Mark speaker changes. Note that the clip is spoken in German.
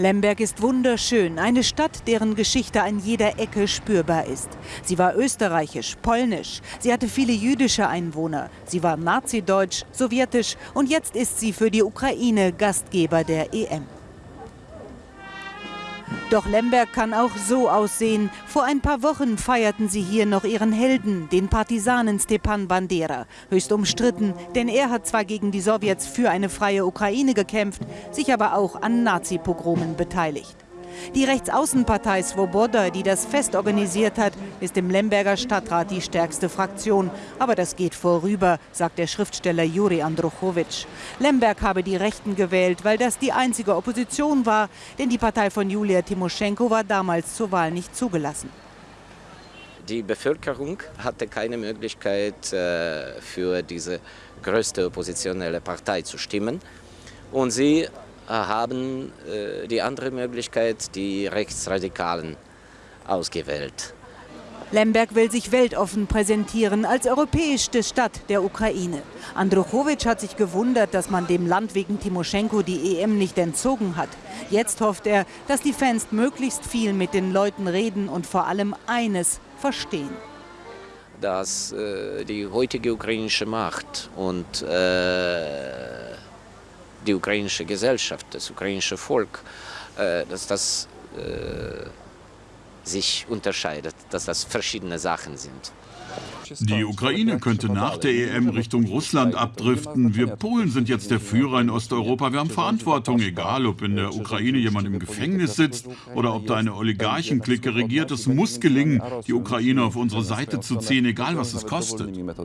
Speaker 1: Lemberg ist wunderschön, eine Stadt, deren Geschichte an jeder Ecke spürbar ist. Sie war österreichisch, polnisch, sie hatte viele jüdische Einwohner, sie war nazideutsch, sowjetisch und jetzt ist sie für die Ukraine Gastgeber der EM. Doch Lemberg kann auch so aussehen. Vor ein paar Wochen feierten sie hier noch ihren Helden, den Partisanen Stepan Bandera. Höchst umstritten, denn er hat zwar gegen die Sowjets für eine freie Ukraine gekämpft, sich aber auch an Nazi-Pogromen beteiligt. Die Rechtsaußenpartei Svoboda, die das Fest organisiert hat, ist im Lemberger Stadtrat die stärkste Fraktion. Aber das geht vorüber, sagt der Schriftsteller Juri Andruchowitsch. Lemberg habe die Rechten gewählt, weil das die einzige Opposition war, denn die Partei von Julia Timoschenko war damals zur Wahl nicht zugelassen.
Speaker 2: Die Bevölkerung hatte keine Möglichkeit, äh, für diese größte oppositionelle Partei zu stimmen. Und sie haben äh, die andere Möglichkeit, die Rechtsradikalen, ausgewählt.
Speaker 1: Lemberg will sich weltoffen präsentieren als europäischste Stadt der Ukraine. Andruchowitsch hat sich gewundert, dass man dem Land wegen Timoschenko die EM nicht entzogen hat. Jetzt hofft er, dass die Fans möglichst viel mit den Leuten reden und vor allem eines verstehen.
Speaker 2: Dass äh, die heutige ukrainische Macht und äh, die ukrainische Gesellschaft, das ukrainische Volk, äh, dass das äh, sich unterscheidet, dass das verschiedene Sachen sind.
Speaker 3: Die Ukraine könnte nach der EM Richtung Russland abdriften. Wir Polen sind jetzt der Führer in Osteuropa. Wir haben Verantwortung, egal ob in der Ukraine jemand im Gefängnis sitzt oder ob da eine Oligarchenklicke regiert. Es muss gelingen, die Ukraine auf unsere Seite zu ziehen, egal was es kostet.